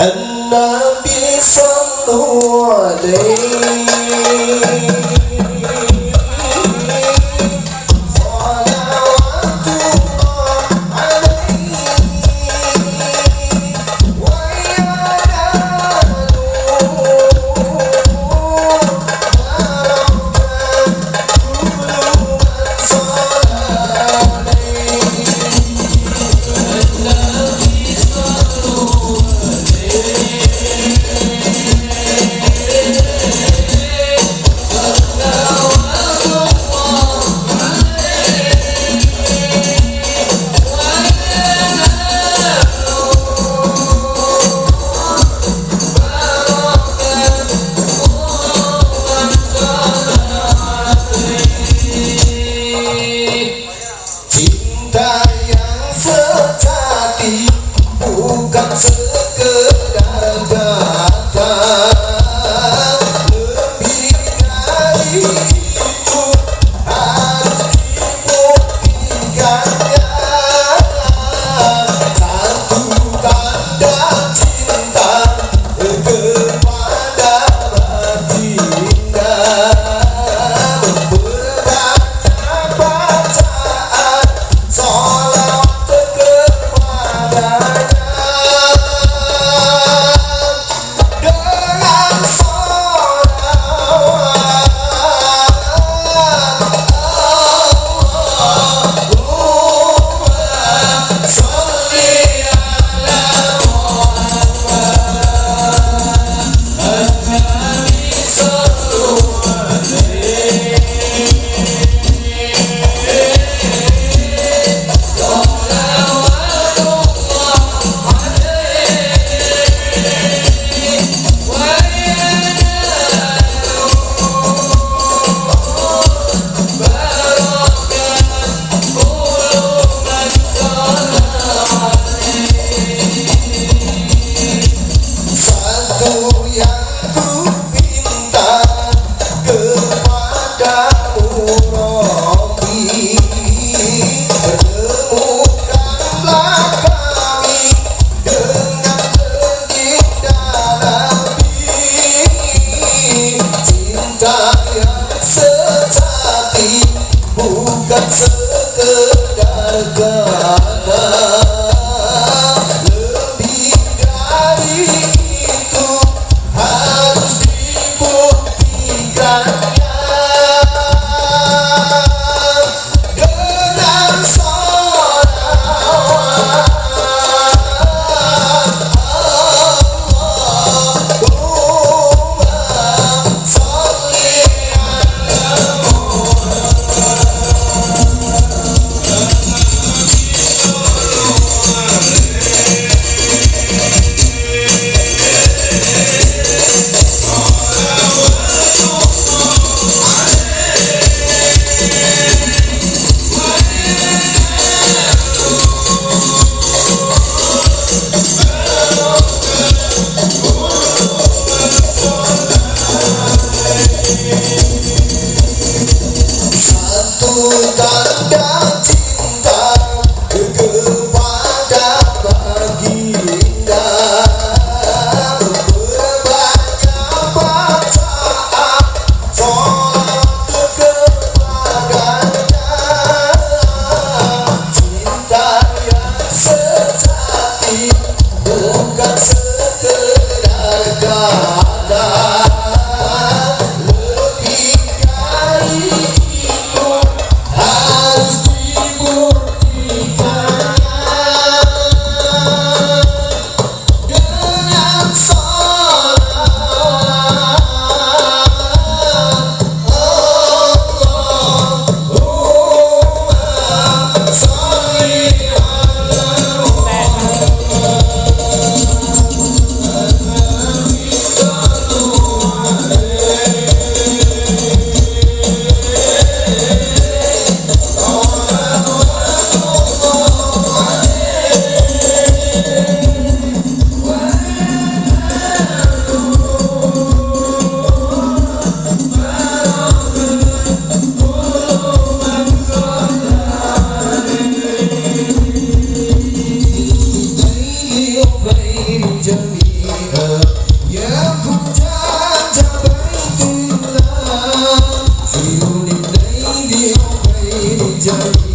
النبي صلوا عليه 家。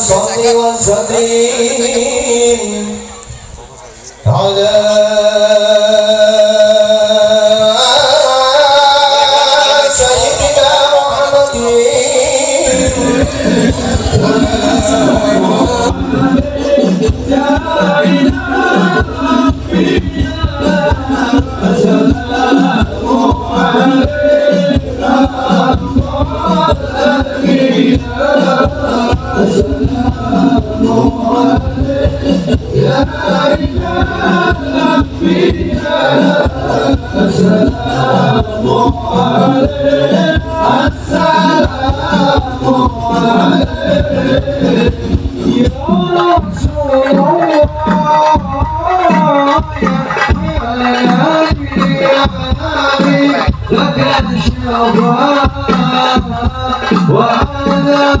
صل وسلم على Look at the show, Yeah.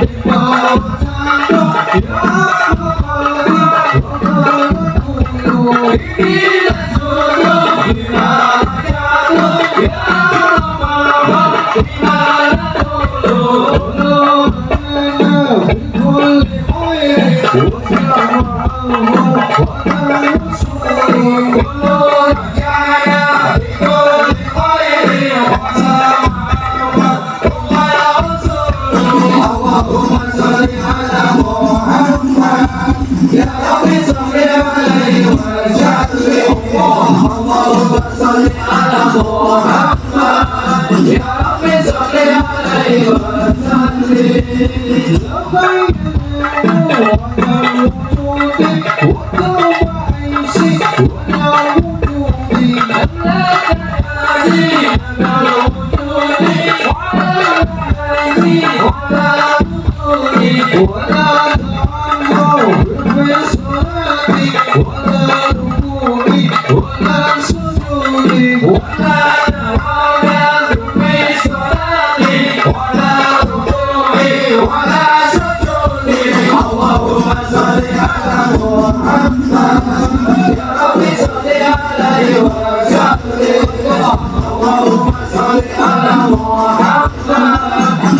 Yeah.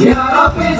Ya Rabbi